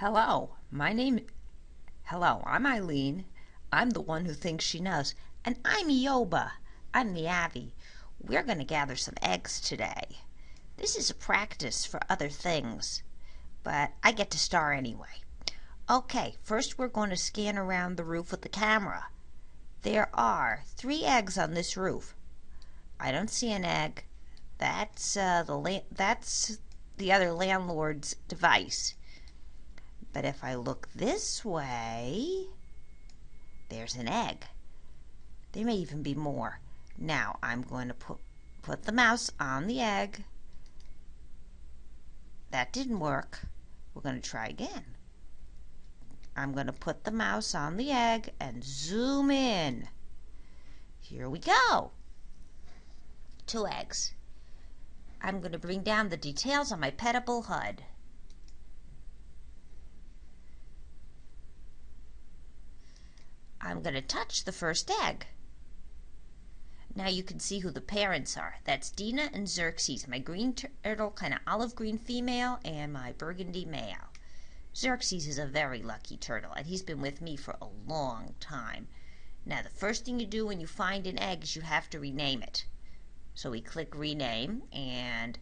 Hello, my name. Hello, I'm Eileen. I'm the one who thinks she knows. And I'm Yoba. I'm the Avi. We're going to gather some eggs today. This is a practice for other things, but I get to star anyway. Okay, first we're going to scan around the roof with the camera. There are three eggs on this roof. I don't see an egg. That's uh, the that's the other landlord's device. But if I look this way, there's an egg. There may even be more. Now I'm going to put put the mouse on the egg. That didn't work. We're going to try again. I'm going to put the mouse on the egg and zoom in. Here we go. Two eggs. I'm going to bring down the details on my Petable HUD. I'm going to touch the first egg. Now you can see who the parents are. That's Dina and Xerxes, my green turtle, kind of olive green female, and my burgundy male. Xerxes is a very lucky turtle, and he's been with me for a long time. Now the first thing you do when you find an egg is you have to rename it. So we click rename, and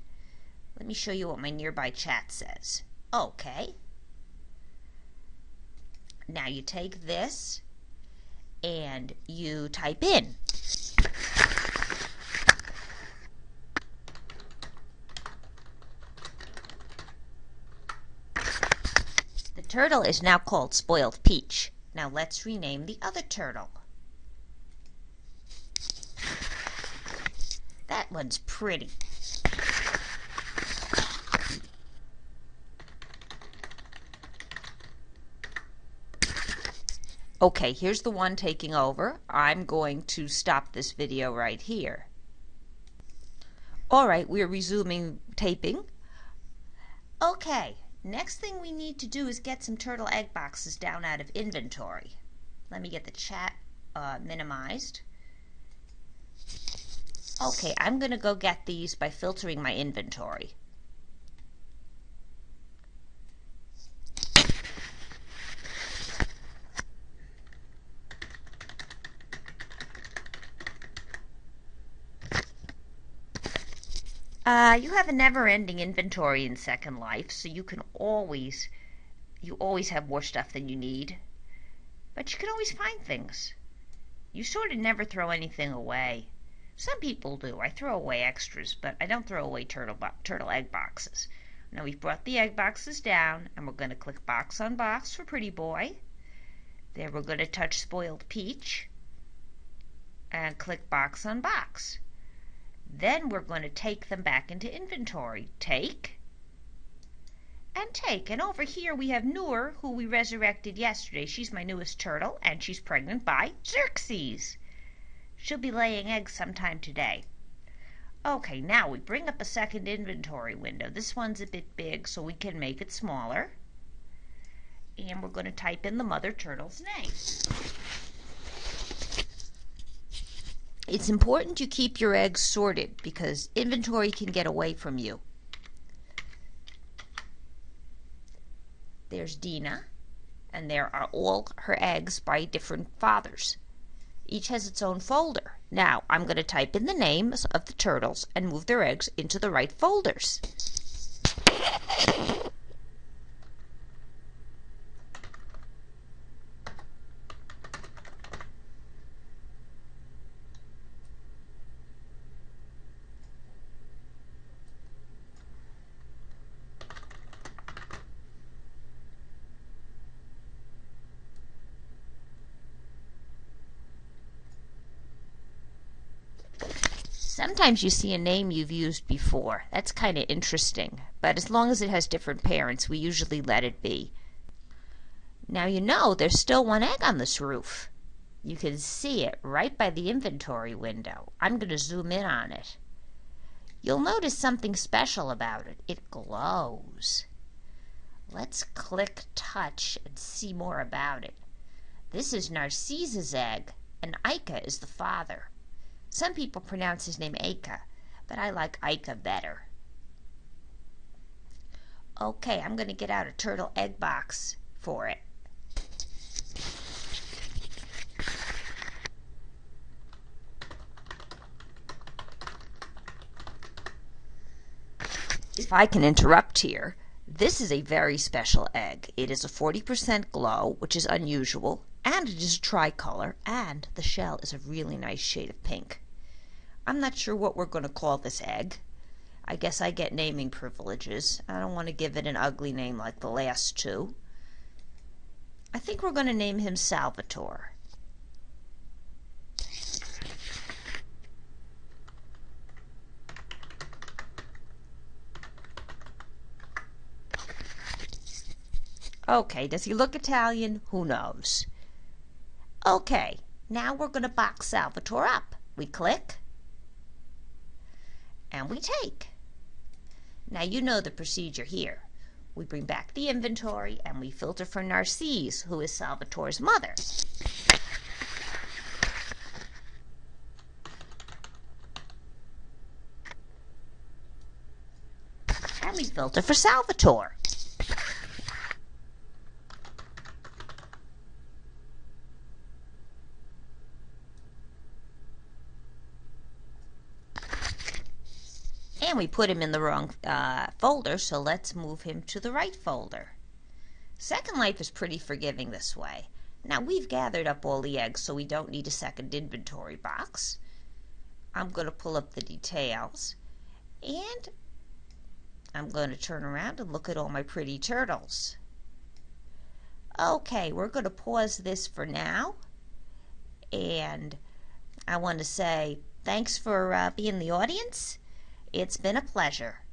let me show you what my nearby chat says. Okay. Now you take this and you type in. The turtle is now called Spoiled Peach. Now let's rename the other turtle. That one's pretty. Okay, here's the one taking over. I'm going to stop this video right here. Alright, we're resuming taping. Okay, next thing we need to do is get some turtle egg boxes down out of inventory. Let me get the chat uh, minimized. Okay, I'm going to go get these by filtering my inventory. Uh, you have a never-ending inventory in Second Life, so you can always, you always have more stuff than you need. But you can always find things. You sort of never throw anything away. Some people do. I throw away extras, but I don't throw away turtle turtle egg boxes. Now we've brought the egg boxes down, and we're going to click box on box for Pretty Boy. Then we're going to touch Spoiled Peach, and click box on box. Then we're going to take them back into inventory. Take and take. And over here we have Noor, who we resurrected yesterday. She's my newest turtle, and she's pregnant by Xerxes. She'll be laying eggs sometime today. Okay, now we bring up a second inventory window. This one's a bit big, so we can make it smaller. And we're going to type in the mother turtle's name. It's important you keep your eggs sorted because inventory can get away from you. There's Dina, and there are all her eggs by different fathers. Each has its own folder. Now, I'm going to type in the names of the turtles and move their eggs into the right folders. Sometimes you see a name you've used before. That's kind of interesting. But as long as it has different parents, we usually let it be. Now you know there's still one egg on this roof. You can see it right by the inventory window. I'm going to zoom in on it. You'll notice something special about it. It glows. Let's click touch and see more about it. This is Narcissa's egg, and Ica is the father. Some people pronounce his name Aka, but I like Ica better. Okay, I'm going to get out a turtle egg box for it. If I can interrupt here, this is a very special egg. It is a 40% glow, which is unusual, and it is a tricolor, and the shell is a really nice shade of pink. I'm not sure what we're going to call this egg. I guess I get naming privileges. I don't want to give it an ugly name like the last two. I think we're going to name him Salvatore. Okay, does he look Italian? Who knows? Okay, now we're going to box Salvatore up. We click and we take. Now you know the procedure here. We bring back the inventory and we filter for Narcisse, who is Salvatore's mother. And we filter for Salvatore. And we put him in the wrong uh, folder, so let's move him to the right folder. Second Life is pretty forgiving this way. Now we've gathered up all the eggs, so we don't need a second inventory box. I'm going to pull up the details, and I'm going to turn around and look at all my pretty turtles. Okay, we're going to pause this for now, and I want to say thanks for uh, being the audience it's been a pleasure.